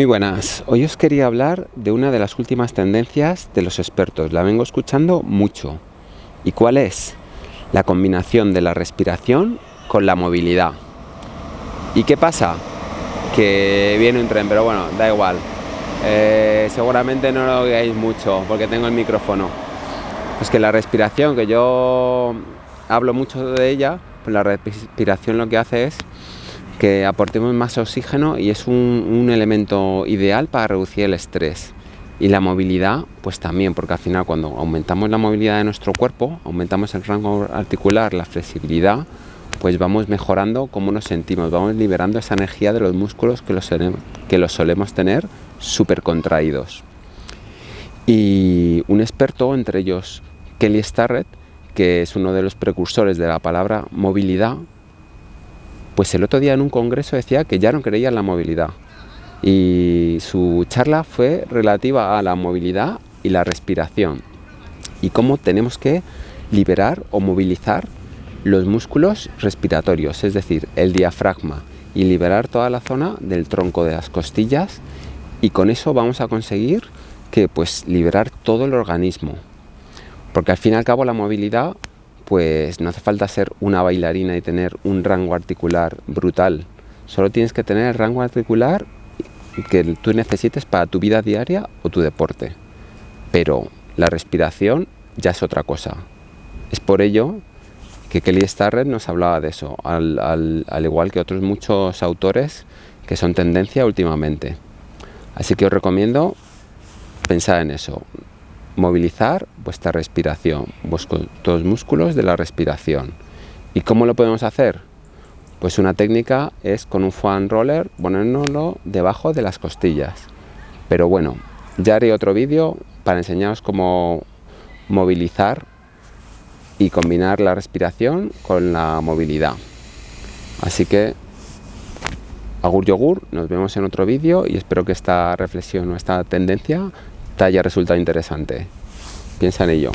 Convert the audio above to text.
Muy buenas, hoy os quería hablar de una de las últimas tendencias de los expertos, la vengo escuchando mucho. ¿Y cuál es? La combinación de la respiración con la movilidad. ¿Y qué pasa? Que viene un tren, pero bueno, da igual. Eh, seguramente no lo veáis mucho porque tengo el micrófono. Es que la respiración, que yo hablo mucho de ella, pues la respiración lo que hace es que aportemos más oxígeno y es un, elemento ideal para reducir el estrés. Y la movilidad, pues también, porque al final cuando aumentamos la movilidad de nuestro cuerpo, aumentamos el rango articular, la flexibilidad, pues vamos mejorando cómo nos sentimos, vamos liberando esa energía de los músculos que los, que los solemos tener súper contraídos. Y un experto, entre ellos Kelly Starrett, que es uno de los precursores de la palabra movilidad, pues el otro día en un congreso decía que ya no creía en la movilidad. Y su charla fue relativa a la movilidad y la respiración. Y cómo tenemos que liberar o movilizar los músculos respiratorios, es decir, el diafragma, y liberar toda la zona del tronco de las costillas. Y con eso vamos a conseguir que pues liberar todo el organismo. Porque al fin y al cabo la movilidad pues no hace falta ser una bailarina y tener un rango articular brutal. Solo tienes que tener el rango articular que tú necesites para tu vida diaria o tu deporte. Pero la respiración ya es otra cosa. Es por ello que Kelly Starrett nos hablaba de eso, al, al igual que otros muchos autores que son tendencia últimamente. Así que os recomiendo pensar en eso movilizar vuestra respiración, vuestros músculos de la respiración. ¿Y cómo lo podemos hacer? Pues una técnica es con un foam roller ponérnoslo debajo de las costillas. Pero bueno, ya haré otro vídeo para enseñaros cómo movilizar y combinar la respiración con la movilidad. Así que, agur yogur, nos vemos en otro vídeo y espero que esta reflexión o esta tendencia te haya resultado interesante. Piensa en ello.